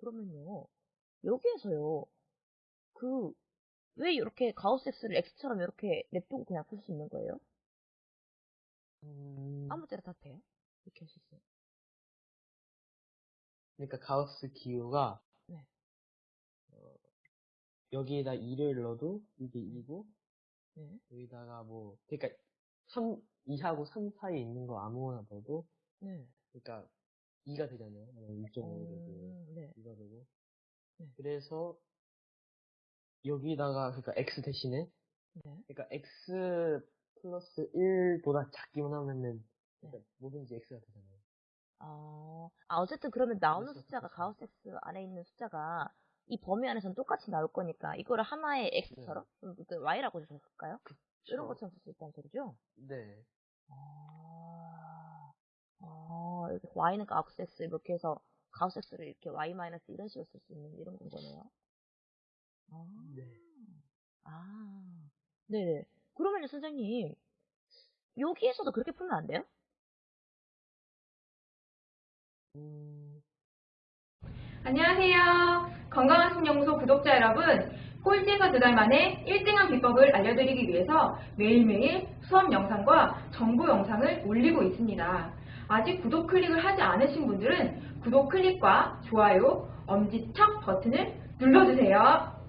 그러면요. 여기에서요. 그, 왜 이렇게 가우스 X를 X처럼 이렇게 냅두고 그냥 풀 수 있는 거예요? 음, 아무 때나 다 돼요? 이렇게 할 수 있어요. 그러니까 가우스 기호가 네. 어, 여기에다 2를 넣어도 이게 2고 네. 여기다가 뭐 그러니까 3, 2하고 3 사이에 있는 거 아무거나 넣어도 네. 그러니까 2가 되잖아요. 2.5가 되고 음, 네. 2가 되고 네. 그래서 여기다가 그러니까 x 대신에 네. 그러니까 x 플러스 1보다 작기만 하면은 그러니까 네. 뭐든지 x가 되잖아요. 아, 아, 어쨌든 그러면 나오는 숫자가. 가우스 X 안에 있는 숫자가 이 범위 안에서는 똑같이 나올 거니까 이거를 하나의 X처럼 음, 그 Y라고 해석할까요? 이런 그쵸? 것처럼 쓸 수 있다는 소리죠? 네. 아, 아, 이렇게 Y는 가우스 X 이렇게 해서 가우스 X를 이렇게 Y 마이너스 이런 식으로 쓸 수 있는 이런 건 거네요. 아, 네. 아, 네네. 그러면요, 선생님, 여기에서도 그렇게 풀면 안 돼요? 음, 안녕하세요. 건강한 신연구소 구독자 여러분. 꼴찌에서 두 달 만에 1등한 비법을 알려드리기 위해서 매일매일 수업 영상과 정보 영상을 올리고 있습니다. 아직 구독 클릭을 하지 않으신 분들은 구독 클릭과 좋아요, 엄지척 버튼을 눌러주세요.